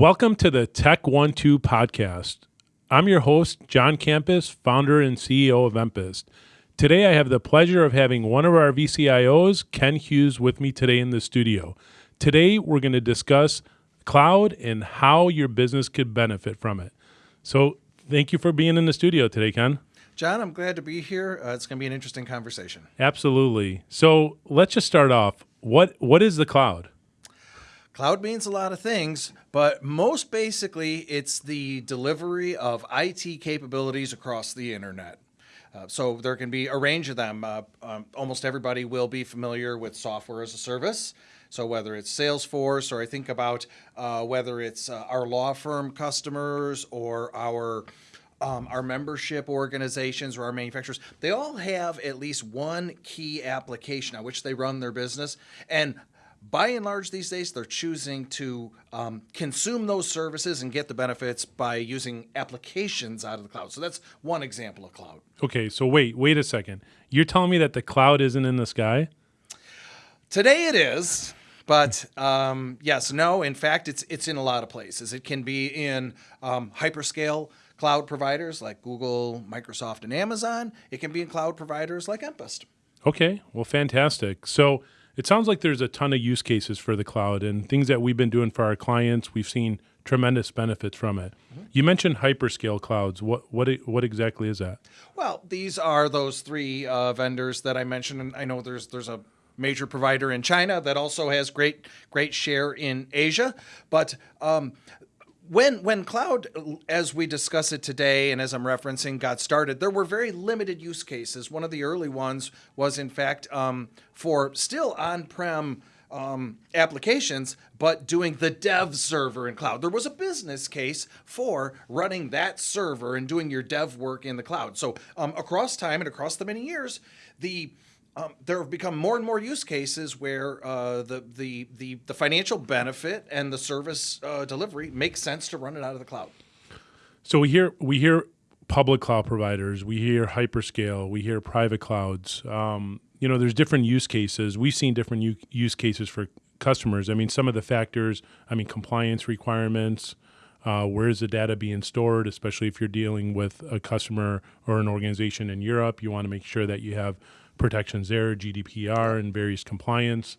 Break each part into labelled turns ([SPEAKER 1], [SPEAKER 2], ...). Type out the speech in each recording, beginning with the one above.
[SPEAKER 1] Welcome to the Tech One Two podcast. I'm your host, John Campus, founder and CEO of Empist. Today, I have the pleasure of having one of our VCIOs, Ken Hughes, with me today in the studio. Today, we're going to discuss cloud and how your business could benefit from it. So, thank you for being in the studio today, Ken.
[SPEAKER 2] John, I'm glad to be here. Uh, it's going to be an interesting conversation.
[SPEAKER 1] Absolutely. So, let's just start off. What what is the cloud?
[SPEAKER 2] Cloud means a lot of things, but most basically, it's the delivery of IT capabilities across the internet. Uh, so there can be a range of them. Uh, um, almost everybody will be familiar with software as a service. So whether it's Salesforce or I think about uh, whether it's uh, our law firm customers or our um, our membership organizations or our manufacturers, they all have at least one key application on which they run their business. And by and large these days they're choosing to um, consume those services and get the benefits by using applications out of the cloud. So that's one example of cloud.
[SPEAKER 1] Okay so wait wait a second. You're telling me that the cloud isn't in the sky?
[SPEAKER 2] Today it is but um, yes no in fact it's it's in a lot of places. It can be in um, hyperscale cloud providers like google microsoft and amazon. It can be in cloud providers like empist
[SPEAKER 1] okay well fantastic. So it sounds like there's a ton of use cases for the cloud and things that we've been doing for our clients. We've seen tremendous benefits from it. Mm-hmm. You mentioned hyperscale clouds. What what what exactly is that?
[SPEAKER 2] Well, these are those three uh, vendors that I mentioned, and I know there's there's a major provider in China that also has great great share in Asia, but um, when when cloud as we discuss it today and as i'm referencing got started there were very limited use cases one of the early ones was in fact um, for still on-prem um, applications, but doing the dev server in cloud. There was a business case for running that server and doing your dev work in the cloud. So um, across time and across the many years, the um, there have become more and more use cases where uh, the, the, the, the, financial benefit and the service uh, delivery makes sense to run it out of the cloud.
[SPEAKER 1] So we hear we hear public cloud providers, we hear hyperscale, we hear private clouds. Um, you know, there's different use cases. We've seen different use cases for customers. I mean, some of the factors. I mean, compliance requirements. Uh, where is the data being stored? Especially if you're dealing with a customer or an organization in Europe, you want to make sure that you have protections there, GDPR and various compliance.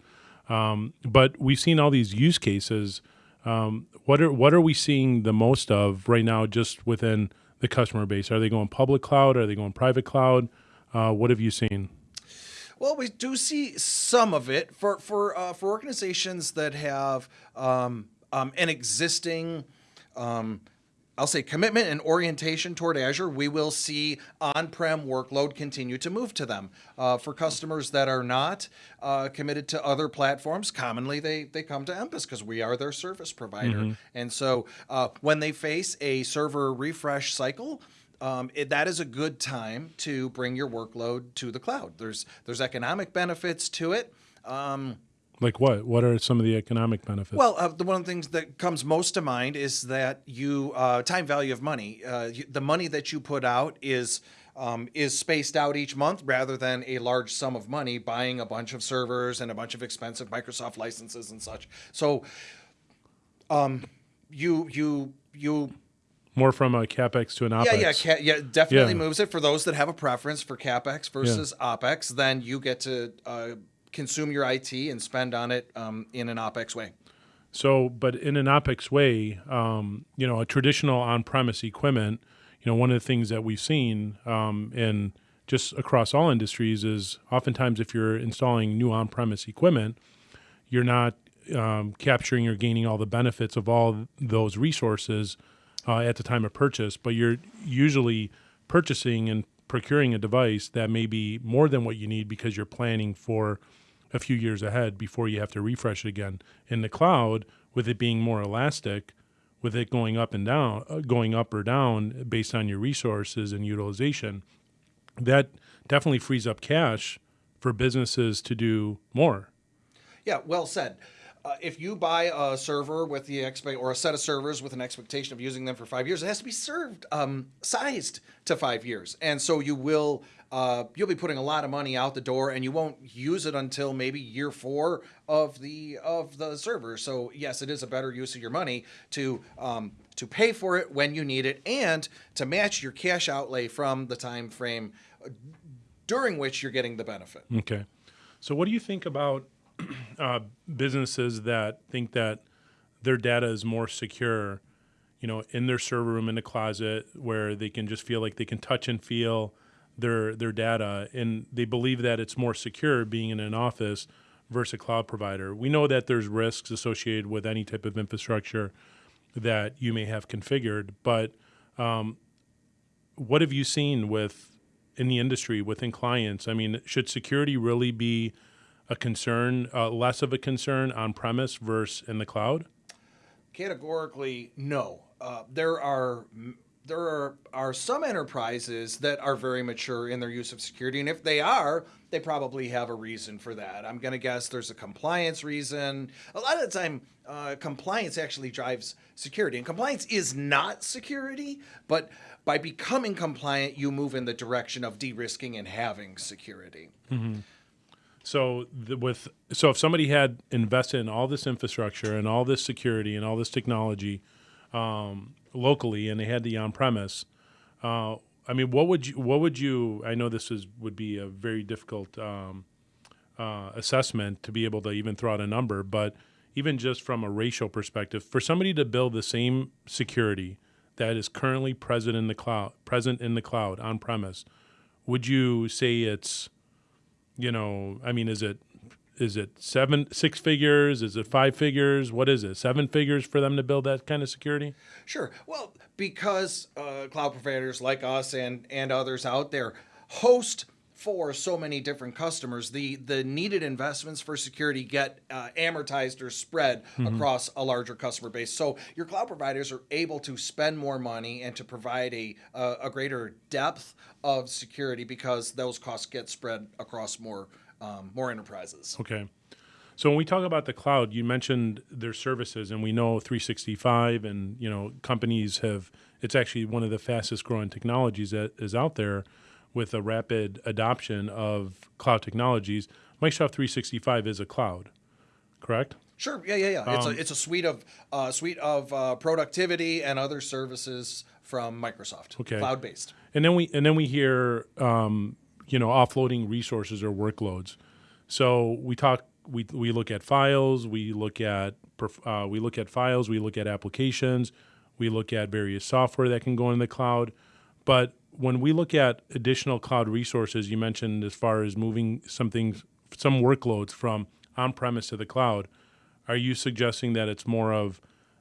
[SPEAKER 1] Um, but we've seen all these use cases. Um, what are what are we seeing the most of right now, just within the customer base? Are they going public cloud? Are they going private cloud? Uh, what have you seen?
[SPEAKER 2] Well, we do see some of it for for uh, for organizations that have um, um an existing um, I'll say commitment and orientation toward Azure, we will see on-prem workload continue to move to them. Uh, for customers that are not uh, committed to other platforms, commonly they they come to Empist because we are their service provider. Mm-hmm. And so uh, when they face a server refresh cycle, um, it, that is a good time to bring your workload to the cloud. There's there's economic benefits to it. Um,
[SPEAKER 1] like what? What are some of the economic benefits?
[SPEAKER 2] Well, uh, the one of the things that comes most to mind is that you uh, time value of money. Uh, you, the money that you put out is um, is spaced out each month rather than a large sum of money buying a bunch of servers and a bunch of expensive Microsoft licenses and such. So, um, you you you
[SPEAKER 1] more from a capex to an opex.
[SPEAKER 2] Yeah, yeah, ca- yeah. Definitely yeah. moves it for those that have a preference for capex versus yeah. opex. Then you get to uh, consume your IT and spend on it um, in an OPEX way.
[SPEAKER 1] So, but in an OPEX way, um, you know, a traditional on-premise equipment, you know, one of the things that we've seen um, in just across all industries is oftentimes if you're installing new on-premise equipment, you're not um, capturing or gaining all the benefits of all those resources uh, at the time of purchase, but you're usually purchasing and procuring a device that may be more than what you need because you're planning for a few years ahead before you have to refresh it again. In the cloud, with it being more elastic, with it going up and down, uh, going up or down based on your resources and utilization, that definitely frees up cash for businesses to do more.
[SPEAKER 2] Yeah, well said. Uh, if you buy a server with the expect or a set of servers with an expectation of using them for five years, it has to be served um, sized to five years, and so you will uh, you'll be putting a lot of money out the door, and you won't use it until maybe year four of the of the server. So yes, it is a better use of your money to um, to pay for it when you need it, and to match your cash outlay from the time frame during which you're getting the benefit.
[SPEAKER 1] Okay. So, what do you think about uh, businesses that think that their data is more secure, you know, in their server room in the closet where they can just feel like they can touch and feel their their data, and they believe that it's more secure being in an office versus a cloud provider. We know that there's risks associated with any type of infrastructure that you may have configured, but um, what have you seen with in the industry within clients? I mean, should security really be a concern, uh, less of a concern on premise versus in the cloud?
[SPEAKER 2] Categorically, no. Uh, there are there are, are some enterprises that are very mature in their use of security, and if they are, they probably have a reason for that. I'm going to guess there's a compliance reason. A lot of the time, uh, compliance actually drives security, and compliance is not security, but by becoming compliant, you move in the direction of de-risking and having security.
[SPEAKER 1] Mm-hmm. So the, with so if somebody had invested in all this infrastructure and all this security and all this technology um, locally, and they had the on-premise, uh, I mean, what would you what would you? I know this is would be a very difficult um, uh, assessment to be able to even throw out a number, but even just from a racial perspective, for somebody to build the same security that is currently present in the cloud, present in the cloud on premise, would you say it's, you know, I mean, is it is it seven six figures? Is it five figures? What is it? Seven figures for them to build that kind of security?
[SPEAKER 2] Sure. Well because uh, cloud providers like us and and others out there host for so many different customers, the the needed investments for security get uh, amortized or spread mm-hmm. across a larger customer base. So your cloud providers are able to spend more money and to provide a a, a greater depth of security because those costs get spread across more um, more enterprises.
[SPEAKER 1] Okay. So when we talk about the cloud, you mentioned their services, and we know 365, and you know companies have. It's actually one of the fastest growing technologies that is out there with a rapid adoption of cloud technologies, Microsoft 365 is a cloud, correct?
[SPEAKER 2] Sure. Yeah, yeah, yeah. Um, it's a um, it's a suite of uh, suite of uh, productivity and other services from Microsoft.
[SPEAKER 1] Okay.
[SPEAKER 2] Cloud based.
[SPEAKER 1] And then we and then we hear um, you know offloading resources or workloads. So we talk we we look at files, we look at uh, we look at files, we look at applications, we look at various software that can go in the cloud, but when we look at additional cloud resources, you mentioned as far as moving some things, some workloads from on-premise to the cloud, are you suggesting that it's more of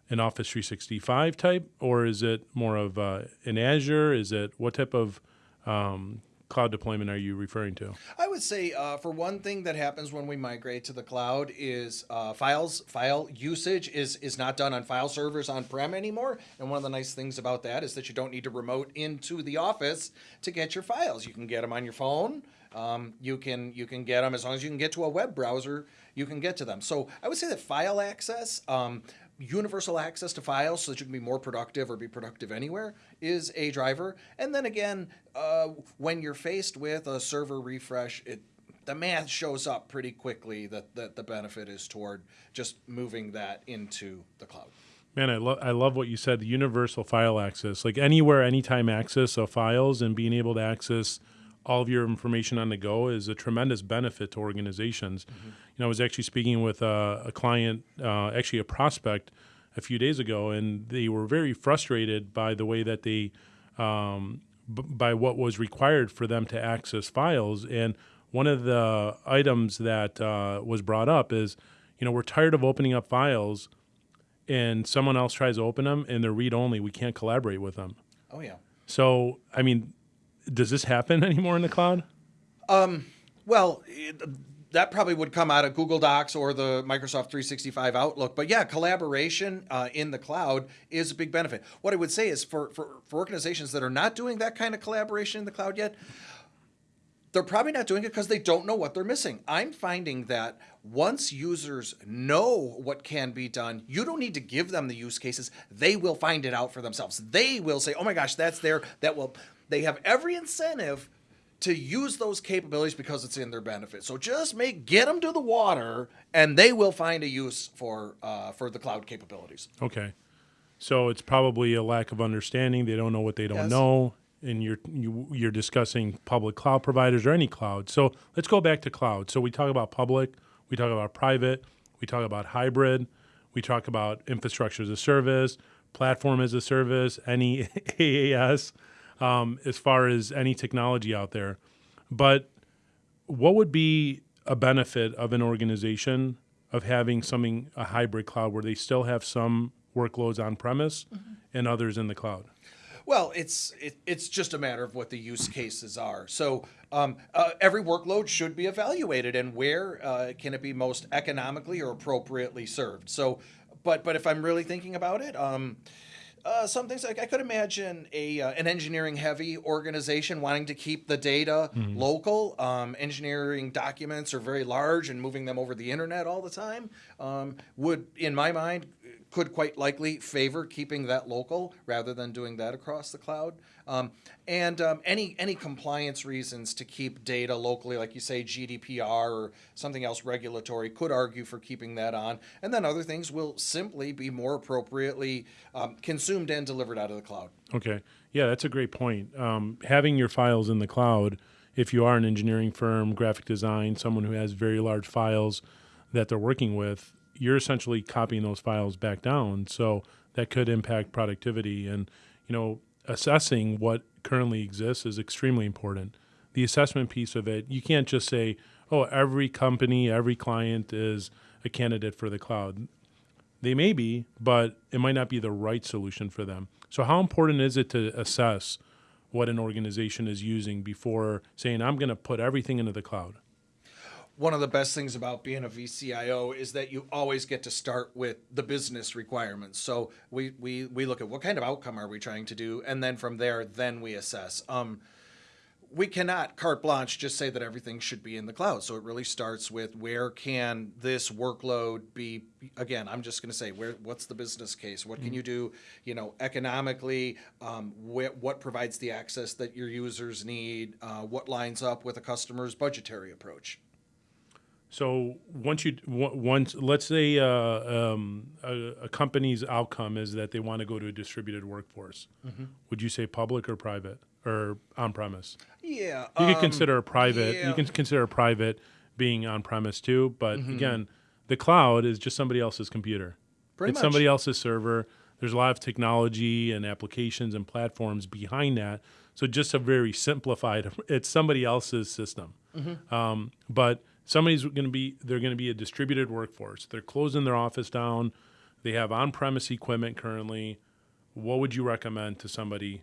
[SPEAKER 1] an Office 365 type, or is it more of uh, an Azure? Is it what type of um, cloud deployment are you referring to?
[SPEAKER 2] I would say, uh, for one thing that happens when we migrate to the cloud is uh, files file usage is is not done on file servers on prem anymore. And one of the nice things about that is that you don't need to remote into the office to get your files. You can get them on your phone. Um, you can you can get them as long as you can get to a web browser. You can get to them. So I would say that file access. Um, universal access to files so that you can be more productive or be productive anywhere is a driver. And then again, uh, when you're faced with a server refresh, it the math shows up pretty quickly that, that the benefit is toward just moving that into the cloud.
[SPEAKER 1] Man, I love I love what you said. The universal file access, like anywhere, anytime access of files, and being able to access all of your information on the go is a tremendous benefit to organizations. Mm-hmm. You know, I was actually speaking with a, a client, uh, actually a prospect, a few days ago, and they were very frustrated by the way that they, um, b- by what was required for them to access files. And one of the items that uh, was brought up is, you know, we're tired of opening up files, and someone else tries to open them, and they're read only. We can't collaborate with them.
[SPEAKER 2] Oh yeah.
[SPEAKER 1] So I mean, does this happen anymore in the cloud?
[SPEAKER 2] Um, well, it, that probably would come out of Google Docs or the Microsoft 365 Outlook. But yeah, collaboration uh, in the cloud is a big benefit. What I would say is for, for, for organizations that are not doing that kind of collaboration in the cloud yet, they're probably not doing it because they don't know what they're missing. I'm finding that once users know what can be done, you don't need to give them the use cases. They will find it out for themselves. They will say, "Oh my gosh, that's there." That will. They have every incentive to use those capabilities because it's in their benefit. So just make get them to the water, and they will find a use for uh, for the cloud capabilities.
[SPEAKER 1] Okay. So it's probably a lack of understanding. They don't know what they don't
[SPEAKER 2] Yes.
[SPEAKER 1] know, and you're you, you're discussing public cloud providers or any cloud. So let's go back to cloud. So we talk about public, we talk about private, we talk about hybrid, we talk about infrastructure as a service, platform as a service, any AAS, um, as far as any technology out there. But what would be a benefit of an organization of having something a hybrid cloud where they still have some workloads on premise and others in the cloud
[SPEAKER 2] Well, it's it, it's just a matter of what the use cases are. So um, uh, every workload should be evaluated, and where uh, can it be most economically or appropriately served. So, but but if I'm really thinking about it. Um, uh, some things like I could imagine a uh, an engineering heavy organization wanting to keep the data local. Um, engineering documents are very large, and moving them over the internet all the time um, would, in my mind, could quite likely favor keeping that local rather than doing that across the cloud. Um, and um, any any compliance reasons to keep data locally, like you say GDPR or something else regulatory, could argue for keeping that on. And then other things will simply be more appropriately um, consumed and delivered out of the cloud.
[SPEAKER 1] okay yeah that's a great point um, having your files in the cloud if you are an engineering firm graphic design someone who has very large files that they're working with you're essentially copying those files back down so that could impact productivity and you know assessing what currently exists is extremely important the assessment piece of it you can't just say oh every company every client is a candidate for the cloud they may be, but it might not be the right solution for them. So, how important is it to assess what an organization is using before saying, I'm going to put everything into the cloud?
[SPEAKER 2] One of the best things about being a VCIO is that you always get to start with the business requirements. So we, we, we look at what kind of outcome are we trying to do, and then from there, then we assess. Um, we cannot carte blanche just say that everything should be in the cloud. So it really starts with where can this workload be? Again, I'm just going to say where. What's the business case? What can you do? You know, economically, um, wh- what provides the access that your users need? Uh, what lines up with a customer's budgetary approach?
[SPEAKER 1] So once you once let's say uh, um, a, a company's outcome is that they want to go to a distributed workforce, would you say public or private or on premise?
[SPEAKER 2] Yeah,
[SPEAKER 1] You
[SPEAKER 2] um,
[SPEAKER 1] can consider a private.
[SPEAKER 2] yeah.
[SPEAKER 1] You can consider a private being on premise too. But again, the cloud is just somebody else's computer.
[SPEAKER 2] Pretty
[SPEAKER 1] it's
[SPEAKER 2] much.
[SPEAKER 1] somebody else's server. There's a lot of technology and applications and platforms behind that. So just a very simplified. It's somebody else's system.
[SPEAKER 2] Mm-hmm.
[SPEAKER 1] Um, but somebody's going to be. They're going to be a distributed workforce. They're closing their office down. They have on-premise equipment currently. What would you recommend to somebody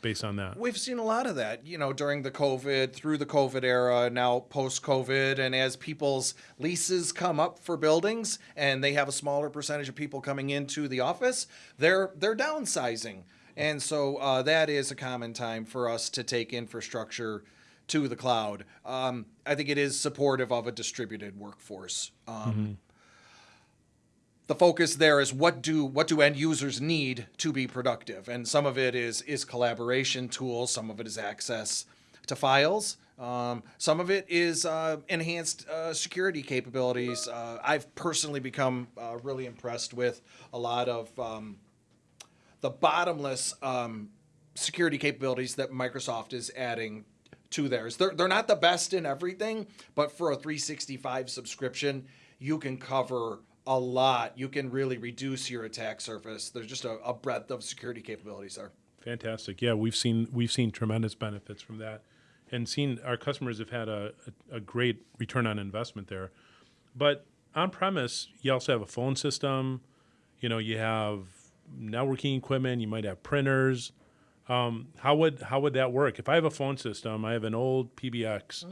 [SPEAKER 1] based on that?
[SPEAKER 2] We've seen a lot of that, you know, during the COVID, through the COVID era, now post COVID, and as people's leases come up for buildings and they have a smaller percentage of people coming into the office, they're they're downsizing, and so uh, that is a common time for us to take infrastructure to the cloud. Um, I think it is supportive of a distributed workforce. Um, the focus there is what do what do end users need to be productive and some of it is is collaboration tools some of it is access to files um, some of it is uh, enhanced uh, security capabilities uh, i've personally become uh, really impressed with a lot of um, the bottomless um, security capabilities that Microsoft is adding to theirs. They're, they're not the best in everything, but for a 365 subscription, you can cover a lot. You can really reduce your attack surface. There's just a, a breadth of security capabilities there.
[SPEAKER 1] Fantastic. Yeah, we've seen we've seen tremendous benefits from that, and seen our customers have had a, a, a great return on investment there. But on premise, you also have a phone system. You know, you have networking equipment. You might have printers. Um, how would how would that work? If I have a phone system, I have an old PBX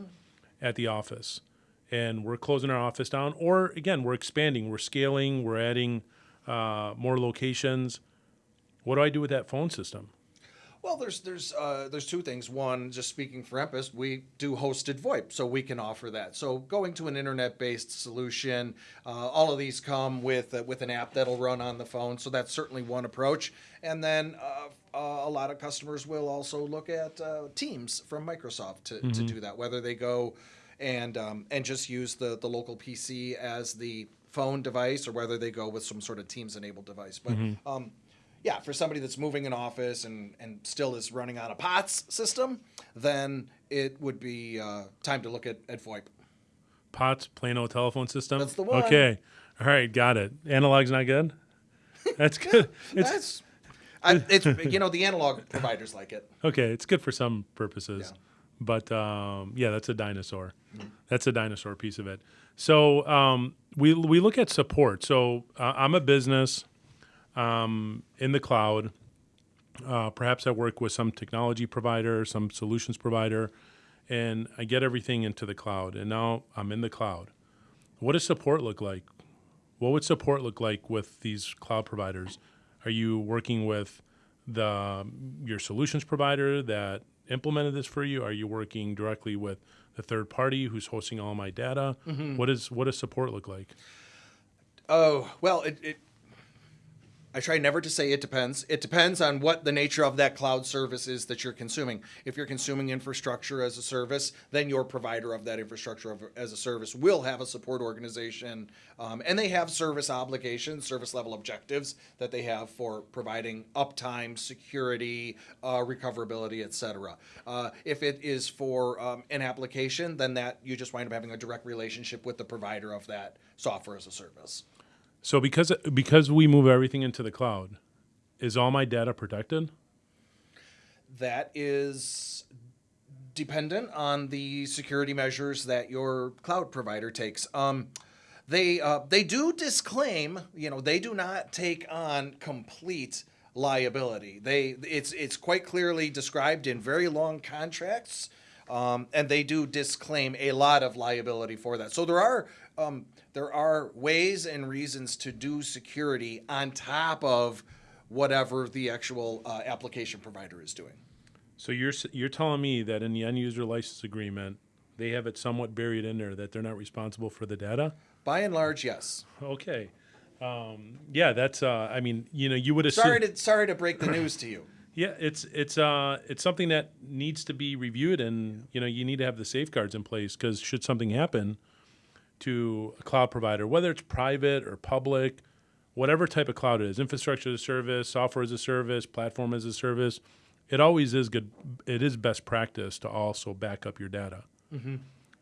[SPEAKER 1] at the office, and we're closing our office down, or again, we're expanding, we're scaling, we're adding uh, more locations. What do I do with that phone system?
[SPEAKER 2] Well, there's there's uh, there's two things. One, just speaking for Empist, we do hosted VoIP, so we can offer that. So going to an internet-based solution, uh, all of these come with uh, with an app that'll run on the phone. So that's certainly one approach. And then uh, a lot of customers will also look at uh, Teams from Microsoft to, to do that. Whether they go and um, and just use the the local PC as the phone device, or whether they go with some sort of Teams-enabled device. But um, yeah, for somebody that's moving an office and, and still is running on a POTS system, then it would be uh, time to look at, at VoIP.
[SPEAKER 1] POTS, plain old telephone system.
[SPEAKER 2] That's the one.
[SPEAKER 1] Okay. All right, got it. Analog's not good. That's good. It's
[SPEAKER 2] That's, I, it's you know the analog providers like it.
[SPEAKER 1] okay. It's good for some purposes,
[SPEAKER 2] Yeah.
[SPEAKER 1] but um, yeah, that's a dinosaur. That's a dinosaur piece of it. So um, we we look at support. So uh, I'm a business um, in the cloud. Uh, perhaps I work with some technology provider, some solutions provider, and I get everything into the cloud. And now I'm in the cloud. What does support look like? What would support look like with these cloud providers? Are you working with the um, your solutions provider that implemented this for you? Are you working directly with the third party who's hosting all my data? Mm-hmm. What is what does support look like?
[SPEAKER 2] Oh well, it, it. I try never to say it depends. It depends on what the nature of that cloud service is that you're consuming. If you're consuming infrastructure as a service, then your provider of that infrastructure of, as a service will have a support organization, um, and they have service obligations, service level objectives that they have for providing uptime, security, uh, recoverability, etc. Uh, if it is for um, an application, then that you just wind up having a direct relationship with the provider of that software as a service.
[SPEAKER 1] So because because we move everything into the cloud, is all my data protected?
[SPEAKER 2] that is dependent on the security measures that your cloud provider takes. Um, they uh, they do disclaim, you know, they do not take on complete liability. They it's it's quite clearly described in very long contracts, um, and they do disclaim a lot of liability for that. So there are um, there are ways and reasons to do security on top of whatever the actual uh, application provider is doing.
[SPEAKER 1] So you're you're telling me that in the end user license agreement, they have it somewhat buried in there that they're not responsible for the data?
[SPEAKER 2] By and large, yes.
[SPEAKER 1] Okay. Um, yeah, that's. Uh, I mean, you know, you would assume.
[SPEAKER 2] Sorry to sorry to break the news to you.
[SPEAKER 1] Yeah, it's it's uh it's something that needs to be reviewed, and you know you need to have the safeguards in place because should something happen to a cloud provider, whether it's private or public, whatever type of cloud it is, infrastructure as a service, software as a service, platform as a service, it always is good. It is best practice to also back up your data.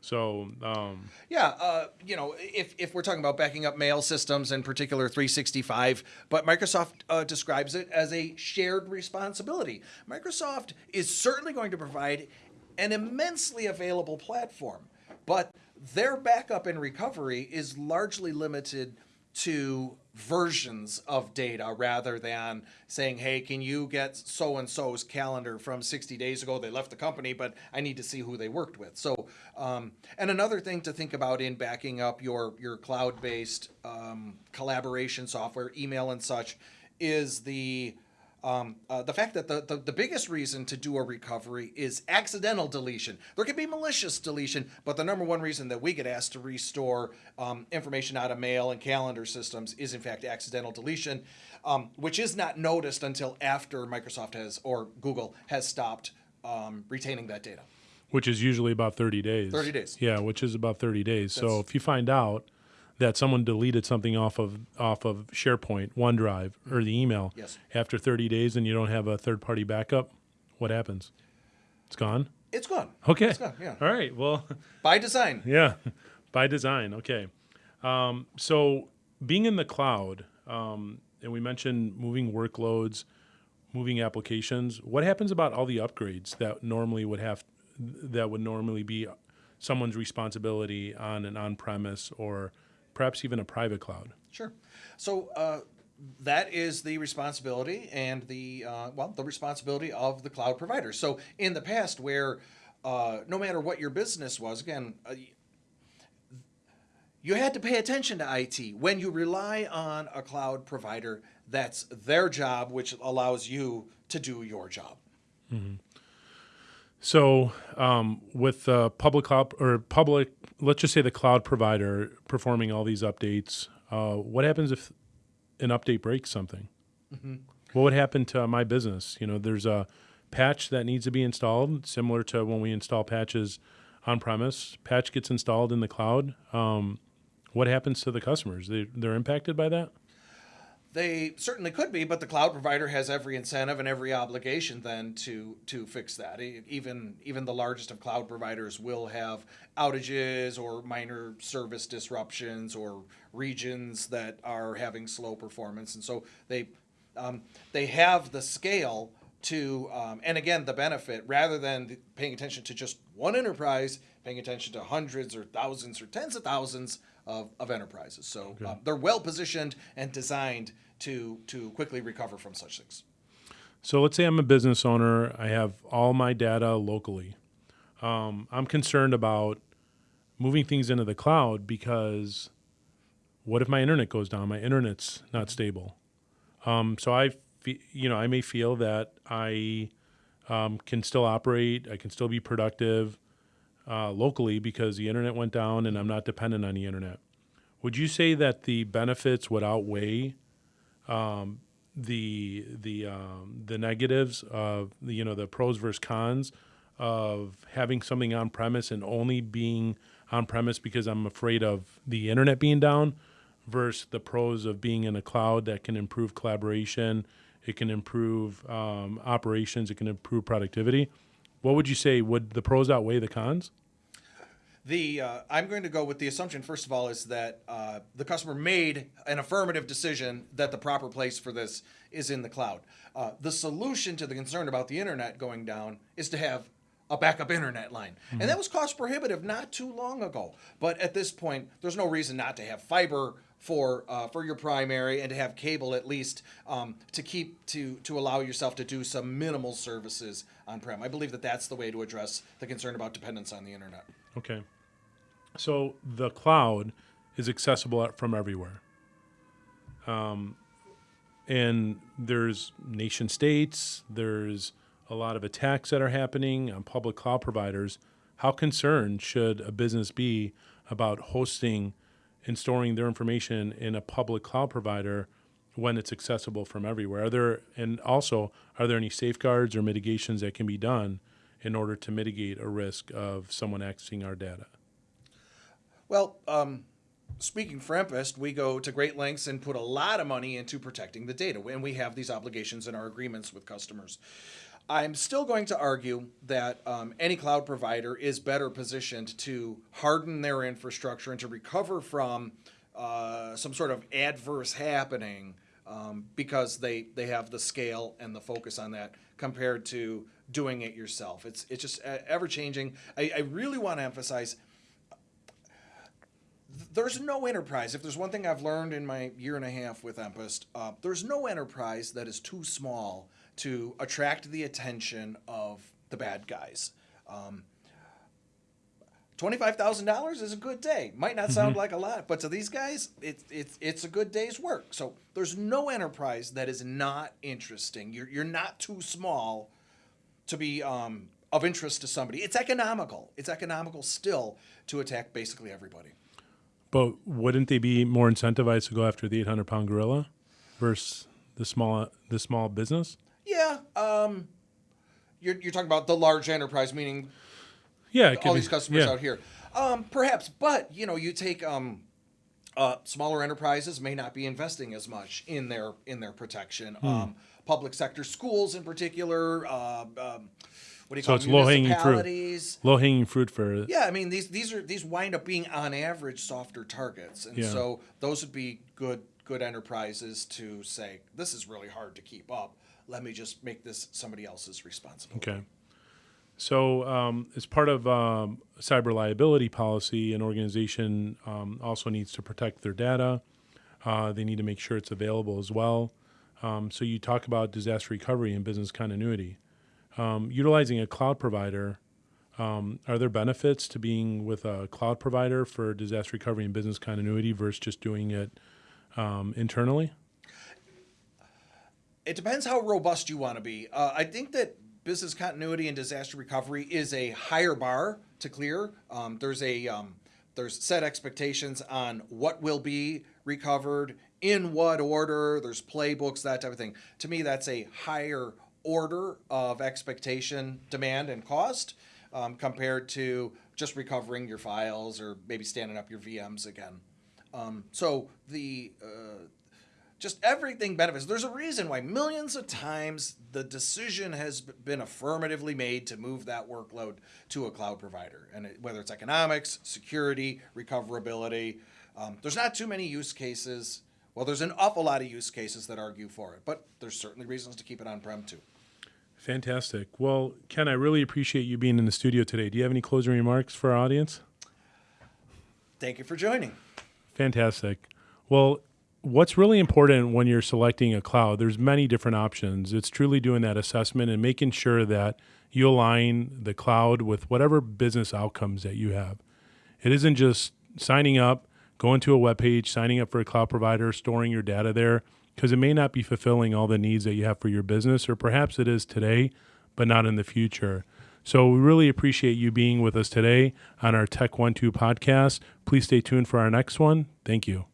[SPEAKER 1] So um,
[SPEAKER 2] Yeah, uh, you know, if, if we're talking about backing up mail systems, in particular 365, but Microsoft uh, describes it as a shared responsibility. Microsoft is certainly going to provide an immensely available platform, but their backup and recovery is largely limited to versions of data rather than saying, hey, can you get so and so's calendar from 60 days ago? They left the company, but I need to see who they worked with. So, um, and another thing to think about in backing up your, your cloud based um, collaboration software, email and such, is the um, uh, the fact that the, the, the biggest reason to do a recovery is accidental deletion. There can be malicious deletion, but the number one reason that we get asked to restore um, information out of mail and calendar systems is, in fact, accidental deletion, um, which is not noticed until after Microsoft has or Google has stopped um, retaining that data.
[SPEAKER 1] which is usually about 30 days.
[SPEAKER 2] 30 days.
[SPEAKER 1] Yeah, which is about 30 days. so if you find out that someone deleted something off of off of SharePoint, OneDrive, or the email
[SPEAKER 2] Yes.
[SPEAKER 1] after 30 days and you don't have a third party backup, what happens? It's gone.
[SPEAKER 2] It's gone.
[SPEAKER 1] Okay.
[SPEAKER 2] It's gone, yeah.
[SPEAKER 1] All right. Well,
[SPEAKER 2] By design.
[SPEAKER 1] yeah, by design. Okay. Um, so being in the cloud, um, and we mentioned moving workloads, moving applications. What happens about all the upgrades that normally would have that would normally be someone's responsibility on an on-premise or perhaps even a private cloud?
[SPEAKER 2] Sure. So uh, that is the responsibility and the uh, well, the responsibility of the cloud provider. So in the past, where uh, no matter what your business was, again. Uh, you had to pay attention to IT. When you rely on a cloud provider, that's their job, which allows you to do your job.
[SPEAKER 1] So, um, with the public cloud or public, let's just say the cloud provider performing all these updates, uh, what happens if an update breaks something? What would happen to my business? You know, there's a patch that needs to be installed, similar to when we install patches on premise. Patch gets installed in the cloud. Um, what happens to the customers? They, they're impacted by that?
[SPEAKER 2] They certainly could be, but the cloud provider has every incentive and every obligation then to to fix that. Even even the largest of cloud providers will have outages or minor service disruptions or regions that are having slow performance, and so they um, they have the scale to um, and again the benefit rather than paying attention to just one enterprise, paying attention to hundreds or thousands or tens of thousands of, of enterprises. So uh, they're well positioned and designed to to quickly recover from such things.
[SPEAKER 1] So let's say I'm a business owner. I have all my data locally. Um, I'm concerned about moving things into the cloud because what if my internet goes down? My internet's not stable. Um, so I, fe- you know, I may feel that I um, can still operate. I can still be productive uh, locally because the internet went down and I'm not dependent on the internet. Would you say that the benefits would outweigh um, the the um, the negatives of the, you know the pros versus cons of having something on premise and only being on premise because I'm afraid of the internet being down versus the pros of being in a cloud that can improve collaboration, it can improve um, operations, it can improve productivity. What would you say? Would the pros outweigh the cons?
[SPEAKER 2] The uh, I'm going to go with the assumption first of all is that uh, the customer made an affirmative decision that the proper place for this is in the cloud. Uh, the solution to the concern about the internet going down is to have a backup internet line, and that was cost prohibitive not too long ago. But at this point, there's no reason not to have fiber for uh, for your primary and to have cable at least um, to keep to to allow yourself to do some minimal services on prem. I believe that that's the way to address the concern about dependence on the internet.
[SPEAKER 1] Okay. So the cloud is accessible from everywhere. Um, and there's nation states, there's a lot of attacks that are happening on public cloud providers. How concerned should a business be about hosting and storing their information in a public cloud provider when it's accessible from everywhere? Are there and also are there any safeguards or mitigations that can be done in order to mitigate a risk of someone accessing our data?
[SPEAKER 2] Well, um, speaking for Empist, we go to great lengths and put a lot of money into protecting the data, and we have these obligations in our agreements with customers. I'm still going to argue that um, any cloud provider is better positioned to harden their infrastructure and to recover from uh, some sort of adverse happening um, because they, they have the scale and the focus on that compared to doing it yourself. It's, it's just uh, ever changing. I, I really want to emphasize there's no enterprise. If there's one thing I've learned in my year and a half with Empest, uh, there's no enterprise that is too small to attract the attention of the bad guys. Um, Twenty-five thousand dollars is a good day. Might not sound like a lot, but to these guys, it's it's it's a good day's work. So there's no enterprise that is not interesting. You're you're not too small to be um, of interest to somebody. It's economical. It's economical still to attack basically everybody.
[SPEAKER 1] But wouldn't they be more incentivized to go after the 800 pound gorilla versus the small the small business?
[SPEAKER 2] Yeah, um, you're, you're talking about the large enterprise, meaning
[SPEAKER 1] Yeah,
[SPEAKER 2] all
[SPEAKER 1] be-
[SPEAKER 2] these customers
[SPEAKER 1] yeah.
[SPEAKER 2] out here. Um, perhaps, but you know, you take um, uh, smaller enterprises may not be investing as much in their in their protection.
[SPEAKER 1] Hmm.
[SPEAKER 2] Um, public sector schools, in particular, uh, um, what do you
[SPEAKER 1] So
[SPEAKER 2] call
[SPEAKER 1] it's low hanging fruit. Low hanging fruit for
[SPEAKER 2] Yeah, I mean these these are these wind up being on average softer targets, and
[SPEAKER 1] Yeah.
[SPEAKER 2] so those would be good good enterprises to say this is really hard to keep up. Let me just make this somebody else's responsibility.
[SPEAKER 1] okay. So um, as part of um, cyber liability policy, an organization um, also needs to protect their data. Uh, they need to make sure it's available as well. Um, so you talk about disaster recovery and business continuity. Um, utilizing a cloud provider, um, are there benefits to being with a cloud provider for disaster recovery and business continuity versus just doing it um, internally?
[SPEAKER 2] It depends how robust you want to be. Uh, I think that business continuity and disaster recovery is a higher bar to clear. Um, there's a um, there's set expectations on what will be recovered in what order. There's playbooks, that type of thing. To me, that's a higher order of expectation, demand, and cost um, compared to just recovering your files or maybe standing up your VMs again. Um, so the uh, just everything benefits. There's a reason why millions of times the decision has been affirmatively made to move that workload to a cloud provider, and it, whether it's economics, security, recoverability. Um, there's not too many use cases. Well, there's an awful lot of use cases that argue for it, but there's certainly reasons to keep it on prem too.
[SPEAKER 1] Fantastic. Well, Ken, I really appreciate you being in the studio today. Do you have any closing remarks for our audience?
[SPEAKER 2] Thank you for joining.
[SPEAKER 1] Fantastic. Well, what's really important when you're selecting a cloud, there's many different options. It's truly doing that assessment and making sure that you align the cloud with whatever business outcomes that you have. It isn't just signing up, going to a web page, signing up for a cloud provider, storing your data there, because it may not be fulfilling all the needs that you have for your business, or perhaps it is today, but not in the future. So we really appreciate you being with us today on our Tech One Two podcast. Please stay tuned for our next one. Thank you.